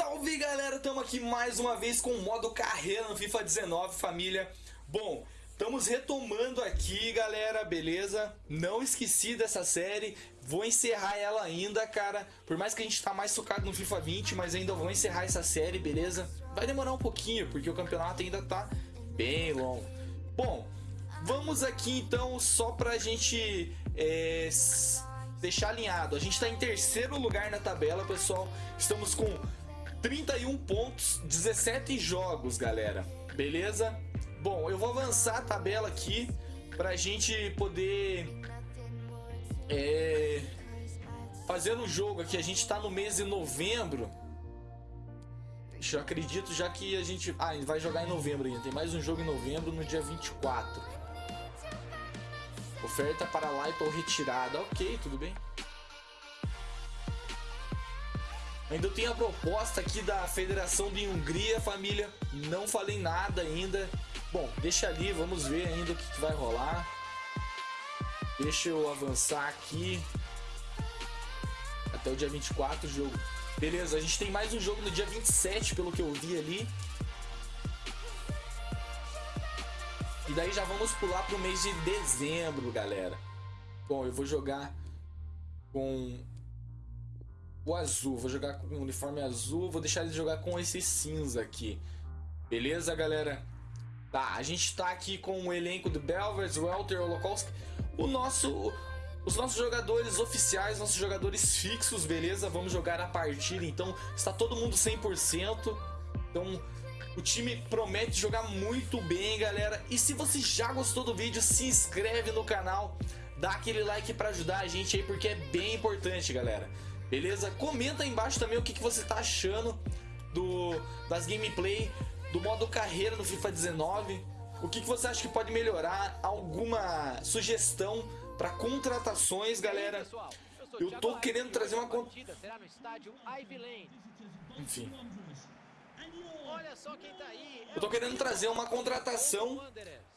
salve galera, estamos aqui mais uma vez com o modo carreira no FIFA 19 família Bom, estamos retomando aqui galera, beleza? Não esqueci dessa série, vou encerrar ela ainda cara Por mais que a gente tá mais focado no FIFA 20, mas ainda vou encerrar essa série, beleza? Vai demorar um pouquinho, porque o campeonato ainda tá bem longo Bom, vamos aqui então só pra gente... É deixar alinhado. A gente está em terceiro lugar na tabela, pessoal. Estamos com 31 pontos, 17 jogos, galera. Beleza? Bom, eu vou avançar a tabela aqui para a gente poder é, fazer um jogo aqui. A gente está no mês de novembro. Eu acredito já que a gente... Ah, vai jogar em novembro ainda. Tem mais um jogo em novembro no dia 24. Oferta para Light ou retirada. Ok, tudo bem. Ainda tem a proposta aqui da Federação de Hungria, família. Não falei nada ainda. Bom, deixa ali, vamos ver ainda o que, que vai rolar. Deixa eu avançar aqui. Até o dia 24 o jogo. Beleza, a gente tem mais um jogo no dia 27, pelo que eu vi ali. E daí já vamos pular para o mês de dezembro, galera. Bom, eu vou jogar com o azul. Vou jogar com o uniforme azul. Vou deixar ele jogar com esse cinza aqui. Beleza, galera? Tá, a gente tá aqui com o elenco do Belvers, Welter, Holocausto. O nosso... Os nossos jogadores oficiais, nossos jogadores fixos, beleza? Vamos jogar a partida, então está todo mundo 100%. Então o time promete jogar muito bem, galera. E se você já gostou do vídeo, se inscreve no canal, dá aquele like para ajudar a gente aí, porque é bem importante, galera. Beleza? Comenta aí embaixo também o que, que você tá achando do, das gameplay, do modo carreira no FIFA 19. O que, que você acha que pode melhorar? Alguma sugestão para contratações, galera? Eu tô querendo trazer uma... Enfim... Tá Eu tô querendo trazer uma contratação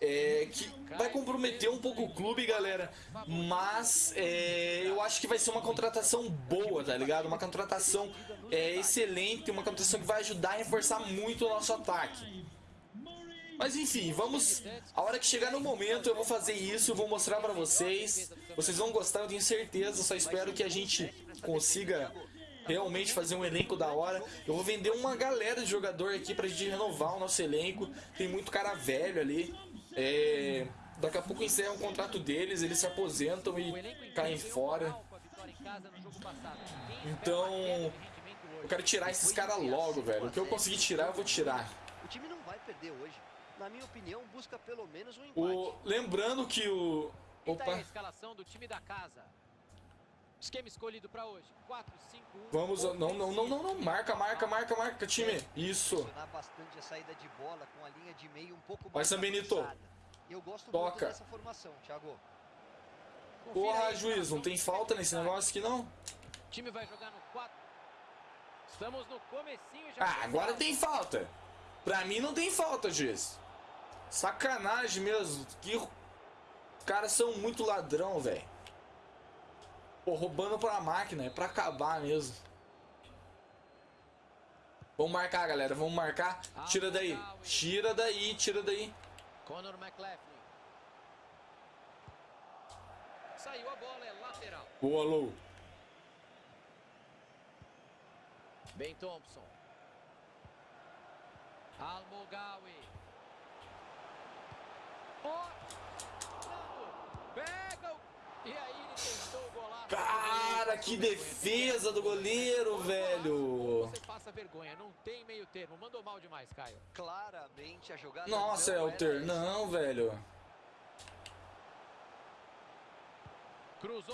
é, que vai comprometer um pouco o clube, galera. Mas é, eu acho que vai ser uma contratação boa, tá ligado? Uma contratação é, excelente, uma contratação que vai ajudar a reforçar muito o nosso ataque. Mas enfim, vamos... A hora que chegar no momento eu vou fazer isso, vou mostrar pra vocês. Vocês vão gostar, eu tenho certeza. Só espero que a gente consiga realmente fazer um elenco da hora. Eu vou vender uma galera de jogador aqui pra gente renovar o nosso elenco. Tem muito cara velho ali. É... Daqui a pouco encerra o contrato deles, eles se aposentam e caem fora. Então, eu quero tirar esses caras logo, velho. O que eu conseguir tirar, eu vou tirar. O time não vai perder hoje. Na minha opinião, busca pelo menos um empate. O... Lembrando que o... Opa. a escalação do time da casa. Esquema escolhido para hoje. 4, 5, 1. Vamos, não, não, não, não, não. Marca, marca, marca, marca, time. Isso. bastante a saída de bola com a linha de meio um pouco mais Vai, Benito. Eu gosto Toca. dessa formação, Thiago. Porra, juiz, não tem falta nesse negócio aqui não? O time vai jogar no 4. Estamos no comecinho já. Ah, agora tem falta. Pra mim não tem falta, juiz. Sacanagem mesmo. Que os caras são muito ladrão, velho. Pô, roubando pra máquina, é pra acabar mesmo. Vamos marcar, galera, vamos marcar. Tira daí, tira daí, tira daí. Conor McLaughlin. Saiu a bola, é lateral. Boa, Lou. Ben Thompson. Almogawi. Oh, pega o... E aí ele tentou o Cara, que defesa do goleiro, velho. Você passa vergonha, não tem meio termo. Mandou mal demais, Caio. Claramente a jogada Nossa, Elter, não, velho.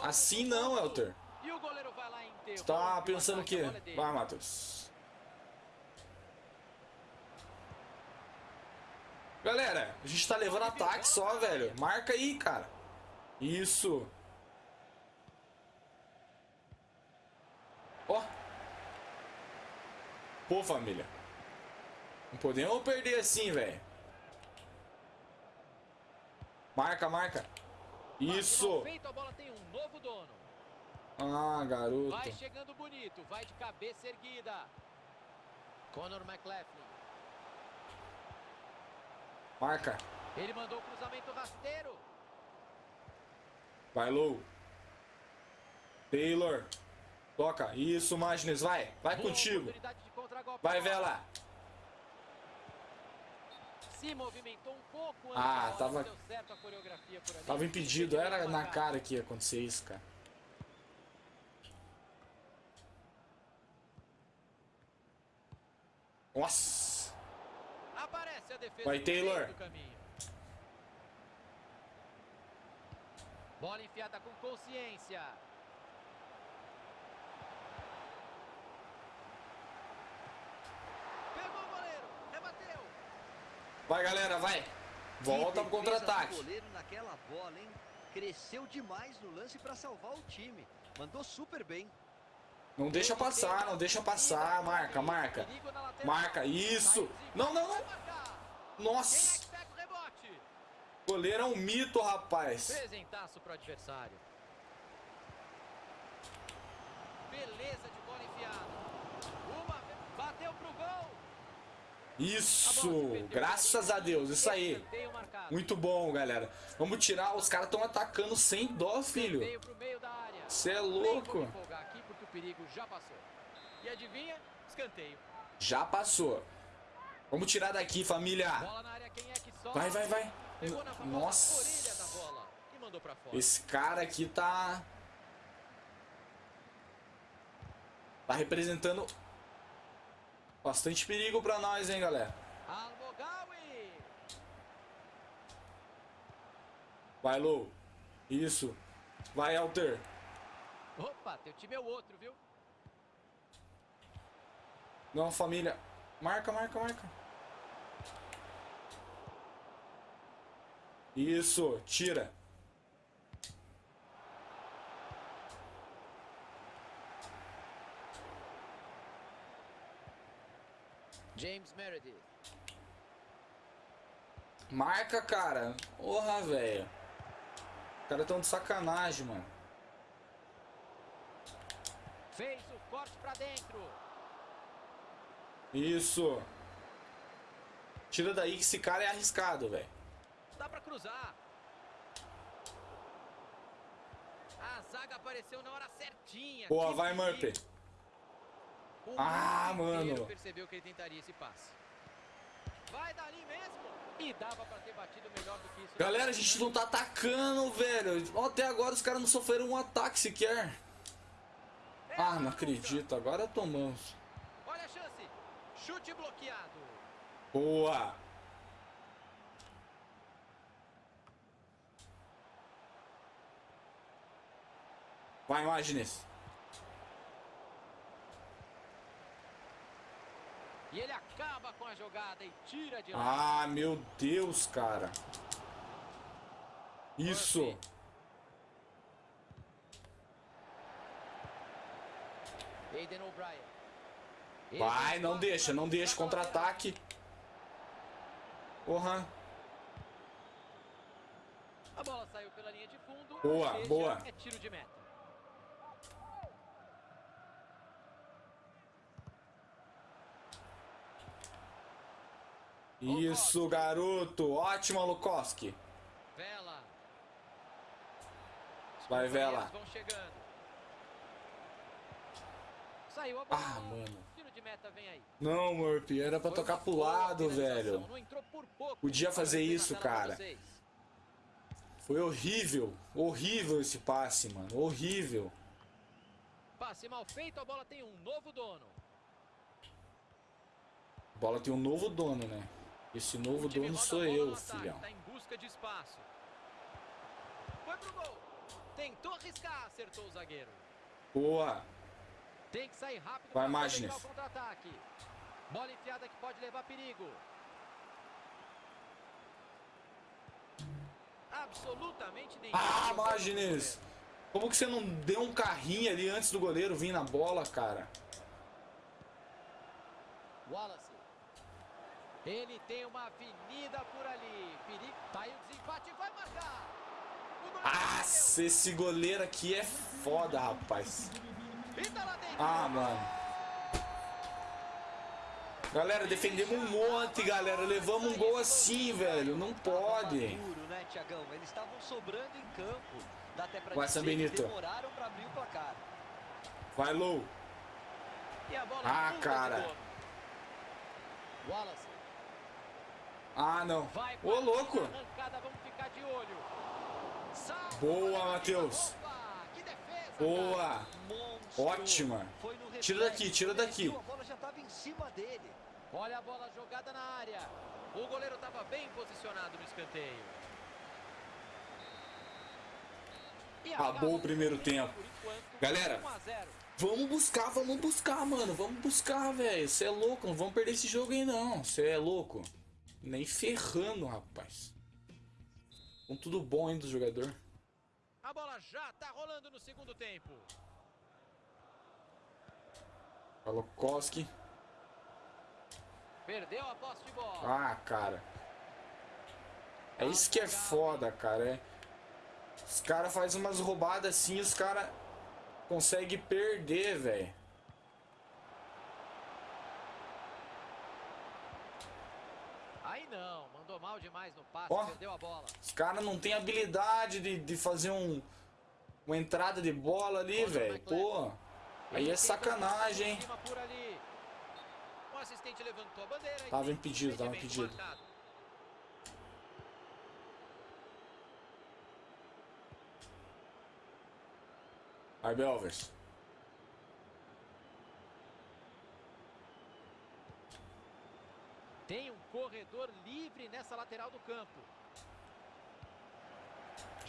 Assim não, Elter. Você tá pensando o quê? Vai, Matheus. Galera, a gente tá levando ataque só, velho. Marca aí, cara. Isso. Ó. Pô, família. Não podemos perder assim, velho. Marca, marca. Isso. Ah, garoto. Vai chegando bonito, vai de cabeça erguida. Conor McLaughlin. Marca. Ele mandou o cruzamento rasteiro. Vai, Lou. Taylor. Toca. Isso, Magnes. Vai. Vai Boa contigo. Vai. Vela. Se movimentou um pouco antes Ah, tava-. Tava impedido. Era na cara que ia acontecer isso, cara. Nossa. Aparece a defesa Vai, Taylor. Bola enfiada com consciência. Pegou o goleiro, rebateu. Vai, galera. Vai. Volta pro contra-ataque. goleiro naquela bola, hein? Cresceu demais no lance para salvar o time. Mandou super bem. Não deixa passar, não deixa passar. Marca, marca. Marca. Isso. Não, não, não. Nossa. Goleiro é um mito, rapaz. Presentaço pro adversário. Beleza de bola enfiada. Uma, bateu pro gol. Isso. Graças a Deus. Isso aí. Muito bom, galera. Vamos tirar. Os caras estão atacando sem dó, filho. Você é louco. já passou. Vamos tirar daqui, família. Vai, vai, vai. Nossa. Esse cara aqui tá. Tá representando bastante perigo pra nós, hein, galera. Vai, Lou. Isso. Vai, Alter. Opa, teu time é o outro, viu? Não, família. Marca, marca, marca. Isso. Tira. James Meredith. Marca, cara. Porra, velho. Os caras tão de sacanagem, mano. Fez o corte pra dentro. Isso. Tira daí que esse cara é arriscado, velho. Dá pra cruzar. A zaga apareceu na hora certinha. Boa, Que vai. Murphy. O Ah, mano. percebeu que ele tentaria esse passe. Vai dali mesmo. E dava pra ter batido melhor do que isso. Galera, a gente não tá atacando, velho. Até agora os caras não sofreram um ataque sequer. Ah, não acredito. Agora tomamos. Olha a chance. Chute bloqueado. Boa. Vai, Magnes. E ele acaba com a jogada e tira de lá. Ah, meu Deus, cara. Isso. Aiden O'Brien. Vai, não deixa, não deixa. Contra-ataque. Porra. A bola saiu pela linha de fundo. Boa, boa. É tiro de meta. Isso, garoto. Ótimo, Lukowski. Vela. Vai, Vela. Ah, mano. Não, Murphy, era pra tocar pro lado, velho. Podia fazer isso, cara. Foi horrível. Horrível esse passe, mano. Horrível. Passe mal feito, a bola tem um novo dono. A bola tem um novo dono, né? Esse novo dono sou eu, filhão. Tá em busca de espaço. Foi pro gol. Tentou arriscar, acertou o zagueiro. Boa. Tem que sair rápido Vai, contra-ataque. Bola enfiada que pode levar perigo. Absolutamente nenhum. Ah, Magnes. Como que você não deu um carrinho ali antes do goleiro vir na bola, cara? Wallace. Ele tem uma avenida por ali. Perigo. Tá aí o desempate vai marcar. Nossa, esse goleiro aqui é foda, rapaz. Ah, mano. Galera, defendemos um monte, galera. Levamos um gol assim, velho. Não pode. Né, Vai, San que Benito. demoraram pra abrir o placar. Vai, Lou. Ah, cara. Wallace. Ah, não. Ô, louco. Boa. Matheus. Boa. Ótima. Tira daqui, tira daqui. A bola já estava em cima dele. Olha a bola jogada na área. O goleiro estava bem posicionado no escanteio. Acabou o primeiro tempo. Galera. 1 a 0. Vamos buscar, vamos buscar, mano. Vamos buscar, velho. Você é louco. Não vamos perder esse jogo aí, não. Você é louco. Nem ferrando, rapaz. Com tudo bom ainda do jogador. A bola já está rolando no segundo tempo. Perdeu a posse de bola. Ah, cara. É isso que é foda, cara. É... Os caras fazem umas roubadas assim, os caras conseguem perder, velho. Aí não, mandou mal demais no passe, Ó. Os caras não têm habilidade de, de fazer um, uma entrada de bola ali, velho. Pô, aí é sacanagem, hein? Tava tem impedido, tava impedido. marcado. Vai, Belvers. Tem um corredor livre nessa lateral do campo.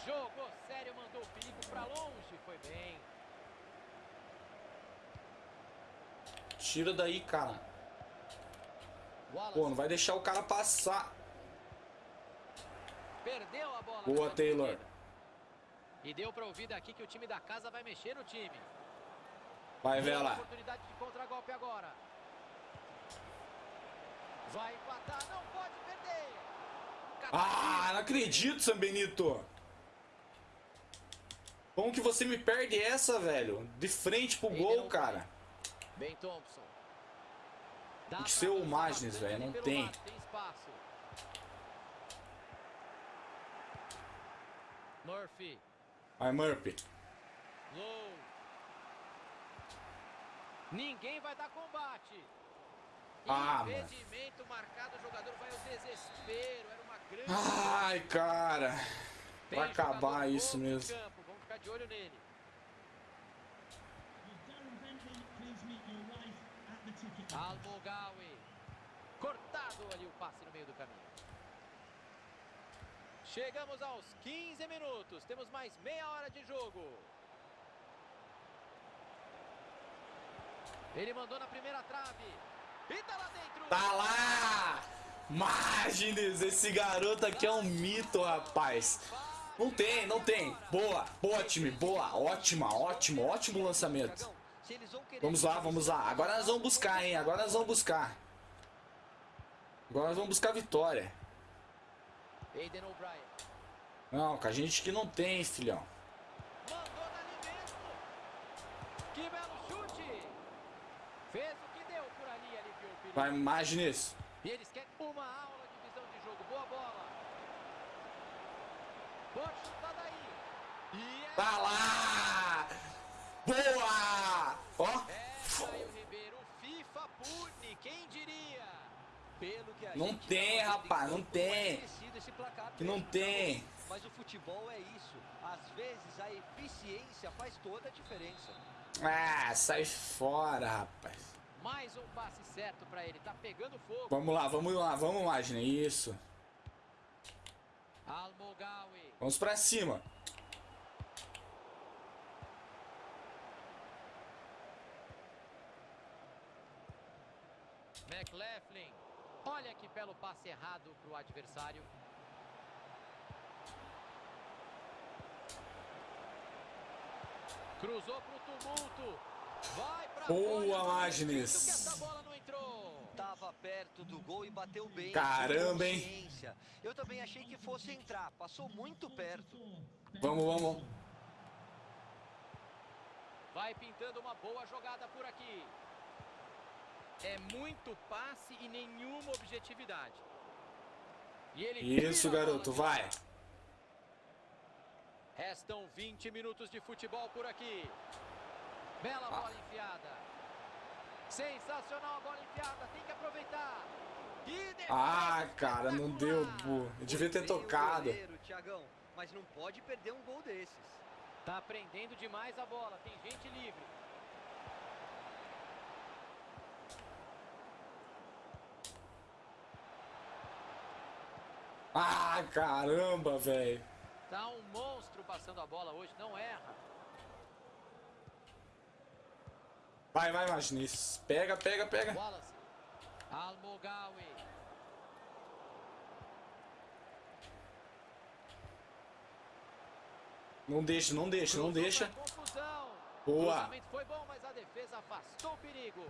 Jogou sério, mandou o perigo pra longe, foi bem. Tira daí, cara. Pô, não vai deixar o cara passar. perdeu a bola. Boa, Taylor. E deu pra ouvir daqui que o time da casa vai mexer no time. Vai, Vela. Oportunidade de contragolpe agora. Vai empatar, não pode perder. Ah, não acredito, San Benito. Como que você me perde essa, velho? De frente pro gol, cara. Ben Thompson. Tem que ser o Magnes, velho, não tem. Murphy. Vai, Murphy. Low. Ninguém vai dar combate. Ah. Impedimento marcado, o jogador vai ao desespero. Era uma grande. Ai, cara. Tem Vai acabar isso mesmo. campo, Vamos ficar de olho nele. Almogawi. Cortado ali o passe no meio do caminho. Chegamos aos 15 minutos. Temos mais meia hora de jogo. Ele mandou na primeira trave. E tá lá dentro. Tá lá! Magnes, esse garoto aqui é um mito, rapaz. Não tem, não tem. Boa, boa, time, boa. Ótima, ótimo, ótimo lançamento. Vamos lá, vamos lá. Agora nós vamos buscar, hein? Agora nós vamos buscar. Agora nós vamos buscar a vitória. Não, com a gente que não tem, filhão. Que belo chute. Fez o que deu por ali, aliviou o perigo. Vai, Magnes. E eles querem uma aula de visão de jogo. Boa bola. Pode chutar daí. E é... Tá lá! Boa! Ó, É, Caio Ribeiro. FIFA pune. Quem diria? Pelo que a Não tem, rapaz, não tem. é que não mesmo, tem. Mas o futebol é isso. Às vezes a eficiência faz toda a diferença. Ah, sai fora, rapaz. Mais um passe certo pra ele. Tá pegando fogo. Vamos lá, vamos lá, vamos, Magnes. Isso. Almogawi. Vamos pra cima. McLaughlin. Olha que belo passe errado pro adversário. Cruzou pro tumulto. Boa, Magnes. Tava perto do gol e bateu bem. Caramba, hein? Eu também achei que fosse entrar. Passou muito perto. Vamos, vamos. Vai pintando uma boa jogada por aqui. É muito passe e nenhuma objetividade. E ele Isso, garoto, vai. Restam 20 minutos de futebol por aqui. Bela bola enfiada. Sensacional a bola enfiada, tem que aproveitar. Ah, cara, não deu, bu. Eu devia ter tocado. goleiro, Thiagão, mas não pode perder um gol desses. Tá prendendo demais a bola, tem gente livre. Ah, caramba, velho. Tá um monstro passando a bola hoje, não erra. Vai, vai, Magnis. Pega, pega, pega. Wallace. Almogawi. Não deixa, não deixa, não deixa. Boa. Foi bom, mas a defesa afastou o perigo.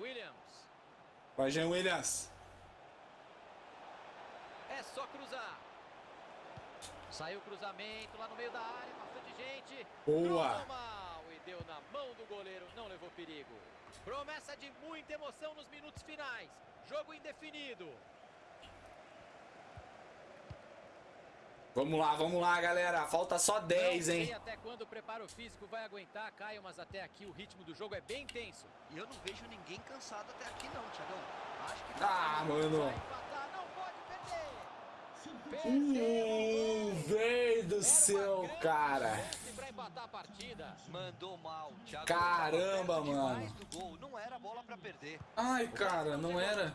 Williams. Vai, Jean Williams. É só cruzar. Saiu o cruzamento lá no meio da área, bastante gente. Boa. Mal e deu na mão do goleiro, não levou perigo. Promessa de muita emoção nos minutos finais. Jogo indefinido. Vamos lá, vamos lá, galera. Falta só 10, não hein? sei até quando o preparo físico vai aguentar, Caio, mas até aqui o ritmo do jogo é bem intenso. E eu não vejo ninguém cansado até aqui não, Thiagão. Acho que Ah, Vai mano. Uh, velho do céu, cara. Caramba, mano. Ai, cara, não era.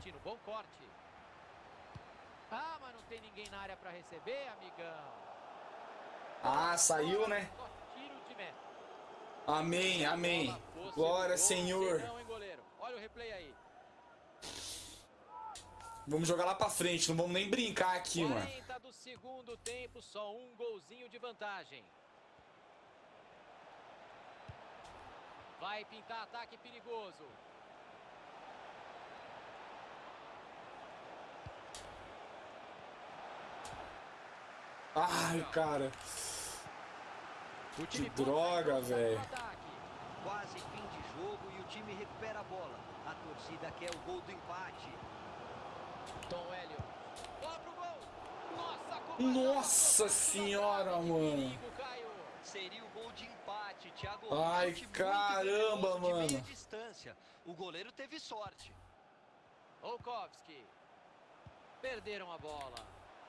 Ah, mas não tem ninguém na área receber, amigão. Ah, saiu, né? Amém, amém. Glória, Senhor. Vamos jogar lá pra frente, não vamos nem brincar aqui, mano. 40 do segundo tempo, só um golzinho de vantagem. Vai pintar ataque perigoso. Ai, cara. O time Que droga, velho. Quase fim de jogo e o time recupera a bola. A torcida quer o gol do empate. Tom Hélio. Nossa, senhora, mano. Ai, caramba, mano. O goleiro teve sorte. Olkowski. Perderam a bola.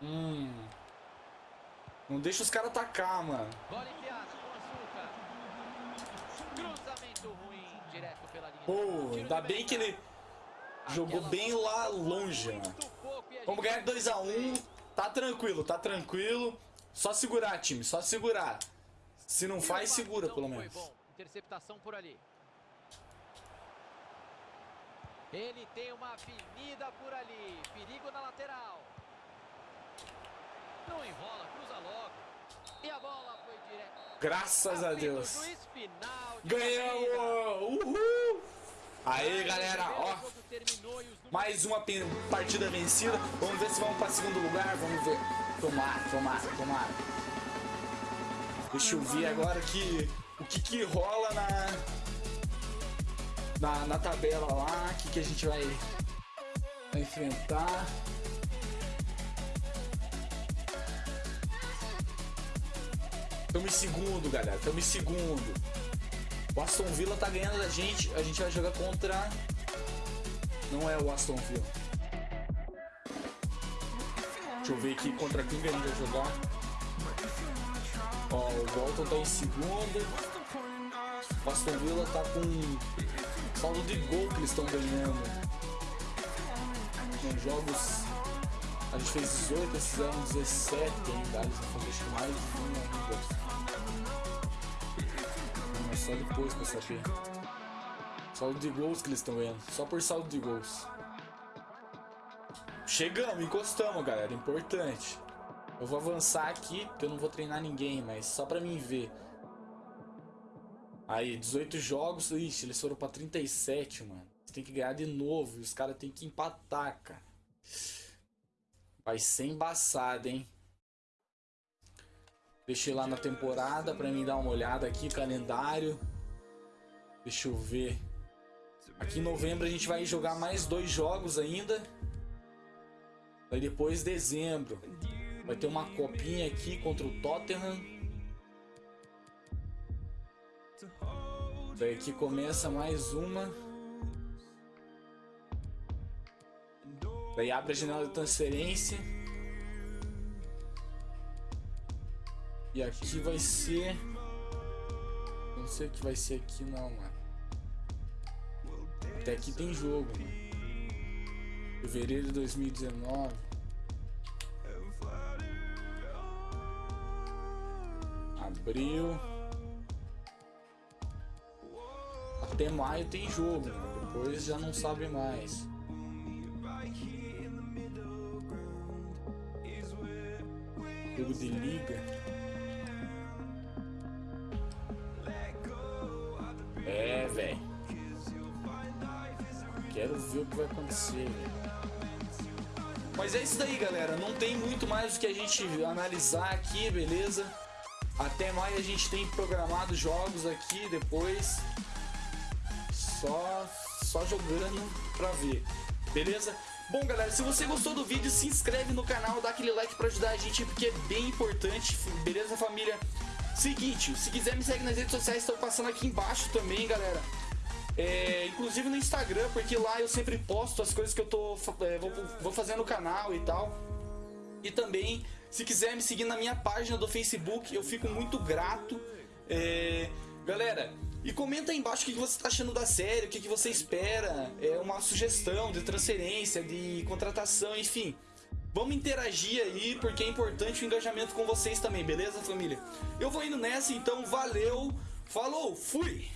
Hum. Não deixa os caras atacar, mano. Bola enfiada com. Cruzamento ruim, direto pela linha. Pô, ainda bem que ele jogou bem lá longe, mano. Vamos ganhar 2x1. Tá tranquilo, tá tranquilo. Só segurar, time, só segurar. Se não faz, segura não pelo menos. Interceptação por ali. Ele tem uma avenida por ali. Perigo na lateral. Não enrola, cruza logo. E a bola foi direto. Graças a Deus. Ganhamos! Uhul! Aí, galera, ó. Mais uma partida vencida. Vamos ver se vamos para segundo lugar. Vamos ver. Tomara, tomara, tomara. Deixa eu ver agora que o que que rola na na, na tabela lá. O que que a gente vai, vai enfrentar. Estamos em segundo, galera. Estamos em segundo. O Aston Villa tá ganhando da gente. A gente vai jogar contra. Não é o Aston Villa. Deixa eu ver aqui contra quem que a vai jogar. Ó, o Bolton tá em segundo. O Aston Villa tá com saldo de gol que eles estão ganhando. Em jogos. A gente fez 18, eles fizeram 17 ainda. Eles vão fazer mais de um ainda. Só depois pra saber. Saldo de gols que eles estão ganhando. Só por saldo de gols. Chegamos, encostamos, galera. Importante. Eu vou avançar aqui, porque eu não vou treinar ninguém, mas só pra mim ver. Aí, 18 jogos. Ixi, eles foram pra 37, mano. Você tem que ganhar de novo. E os caras tem que empatar, cara. Vai ser embaçado, hein? Deixei lá na temporada pra mim dar uma olhada aqui, calendário. Deixa eu ver. Aqui em novembro a gente vai jogar mais dois jogos ainda. Aí depois dezembro. Vai ter uma copinha aqui contra o Tottenham. Daí aqui começa mais uma. Daí abre a janela de transferência. E aqui vai ser. Não sei o que vai ser aqui não, mano. Até aqui tem jogo, mano. Fevereiro de 2019. Abril. Até maio tem jogo, mano. Depois já não sabe mais. Jogo de liga. Acontecer. Mas é isso daí, galera. Não tem muito mais o que a gente analisar aqui, beleza? Até mais a gente tem programado jogos aqui depois. Só, só jogando pra ver, beleza? Bom, galera, se você gostou do vídeo, se inscreve no canal, dá aquele like pra ajudar a gente, porque é bem importante, beleza, família? Seguinte, se quiser me segue nas redes sociais, estão passando aqui embaixo também, galera. É, inclusive no Instagram, porque lá eu sempre posto as coisas que eu tô é, vou, vou fazer no canal e tal. E também, se quiser me seguir na minha página do Facebook, eu fico muito grato. É, galera, e comenta aí embaixo o que você está achando da série, o que você espera, é uma sugestão de transferência, de contratação, enfim. Vamos interagir aí, porque é importante o engajamento com vocês também, beleza, família? Eu vou indo nessa, então valeu, falou, fui!